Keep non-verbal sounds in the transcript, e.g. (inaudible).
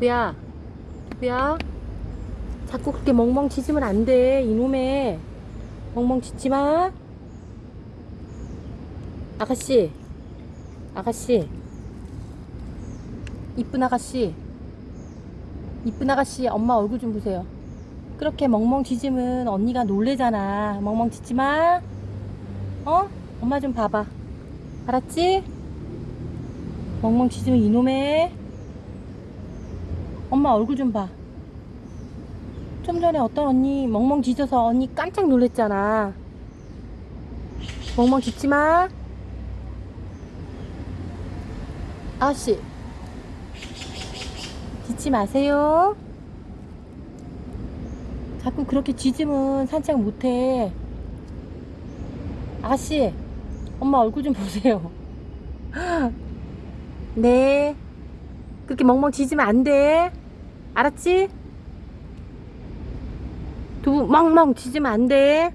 두부야 두부야. 자꾸 그렇게 멍멍 짖으면 안 돼 이놈의. 멍멍 짖지마. 아가씨 아가씨. 이쁜 아가씨. 이쁜 아가씨 엄마 얼굴 좀 보세요. 그렇게 멍멍 짖으면 언니가 놀래잖아. 멍멍 짖지마. 어? 엄마 좀 봐봐. 알았지? 멍멍 짖으면 이놈의 엄마 얼굴 좀 봐. 좀 전에 어떤 언니 멍멍 짖어서 언니 깜짝 놀랬잖아. 멍멍 짖지 마. 아씨. 짖지 마세요. 자꾸 그렇게 짖으면 산책 못해. 아가씨, 엄마 얼굴 좀 보세요. (laughs) 네. 그렇게 멍멍 짖으면 안 돼. 알았지? 두부 멍멍 짖으면 안 돼.